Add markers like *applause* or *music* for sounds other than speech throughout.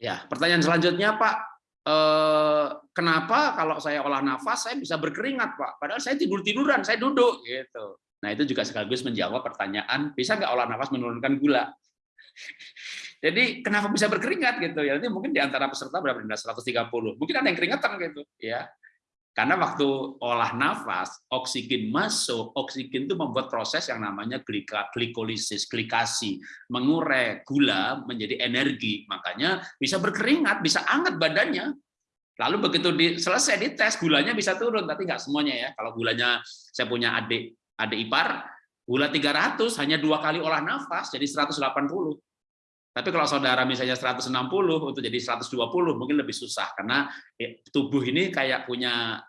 Ya, pertanyaan selanjutnya Pak, eh, kenapa kalau saya olah nafas saya bisa berkeringat Pak? Padahal saya tidur tiduran, saya duduk gitu. Nah itu juga sekaligus menjawab pertanyaan bisa nggak olah nafas menurunkan gula? *laughs* Jadi kenapa bisa berkeringat gitu ya? Nanti mungkin di antara peserta berapa? 130. Mungkin ada yang keringetan gitu ya. Karena waktu olah nafas, oksigen masuk, oksigen itu membuat proses yang namanya glikolisis, glikasi, mengurai gula menjadi energi. Makanya bisa berkeringat, bisa anget badannya. Lalu begitu di, selesai dites, gulanya bisa turun, tapi nggak semuanya ya. Kalau gulanya, saya punya adik adik ipar, gula 300 hanya dua kali olah nafas, jadi 180. Tapi kalau saudara misalnya 160 untuk jadi 120 mungkin lebih susah karena eh, tubuh ini kayak punya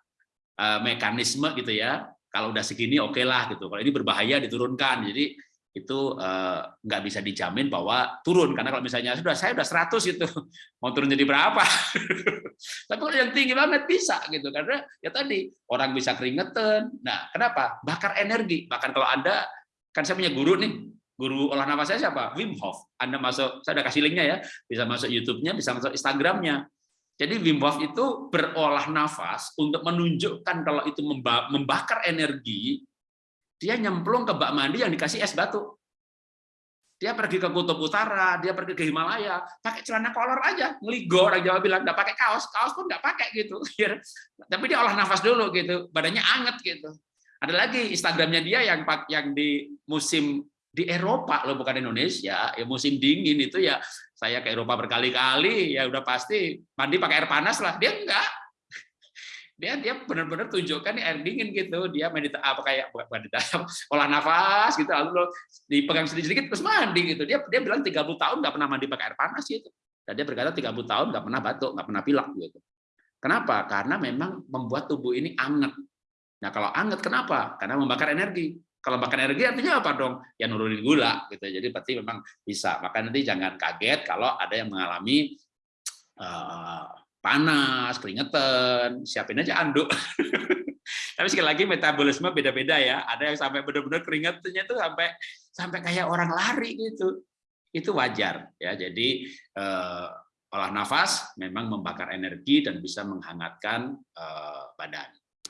eh, mekanisme gitu ya. Kalau udah segini oke okay lah gitu. Kalau ini berbahaya diturunkan. Jadi itu eh, nggak bisa dijamin bahwa turun karena kalau misalnya sudah saya udah 100 itu *laughs* mau turun jadi berapa? *laughs* Tapi kalau yang tinggi banget bisa gitu karena ya tadi orang bisa keringetan. Nah, kenapa? Bakar energi. Bahkan kalau Anda kan saya punya guru nih, guru olah nafas saya siapa? Wim Hof. Anda masuk, saya ada kasih linknya ya, bisa masuk YouTube-nya, bisa masuk Instagram-nya. Jadi Wim Hof itu berolah nafas untuk menunjukkan kalau itu membakar energi, dia nyemplung ke bak mandi yang dikasih es batu. Dia pergi ke kutub utara, dia pergi ke Himalaya, pakai celana kolor aja, ngeligo orang Jawa bilang, nggak pakai kaos, kaos pun nggak pakai gitu. *laughs* Tapi dia olah nafas dulu gitu, badannya anget gitu. Ada lagi Instagramnya dia yang yang di musim di Eropa loh bukan Indonesia. Ya musim dingin itu ya saya ke Eropa berkali-kali ya udah pasti mandi pakai air panas lah. Dia enggak. *laughs* Dia dia benar-benar tunjukkan air dingin gitu. Dia medita apa kayak meditasi *laughs* olah nafas gitu lalu dipegang sedikit-sedikit terus mandi gitu. Dia dia bilang 30 tahun nggak pernah mandi pakai air panas gitu. Dan dia berkata 30 tahun nggak pernah batuk nggak pernah pilek gitu. Kenapa? Karena memang membuat tubuh ini anget. Nah kalau anget kenapa? Karena membakar energi kalau makan energi artinya apa dong? Ya nurunin gula gitu. Jadi berarti memang bisa. Maka nanti jangan kaget kalau ada yang mengalami uh, panas, keringetan, siapin aja anduk. *laughs* Tapi sekali lagi metabolisme beda-beda ya. Ada yang sampai benar-benar keringetnya itu sampai sampai kayak orang lari gitu. Itu wajar ya. Jadi uh, olah nafas memang membakar energi dan bisa menghangatkan uh, badan.